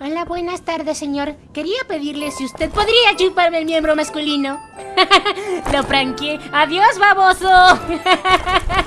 Hola, buenas tardes, señor. Quería pedirle si usted podría chuparme el miembro masculino. Lo franqueé. ¡Adiós, baboso!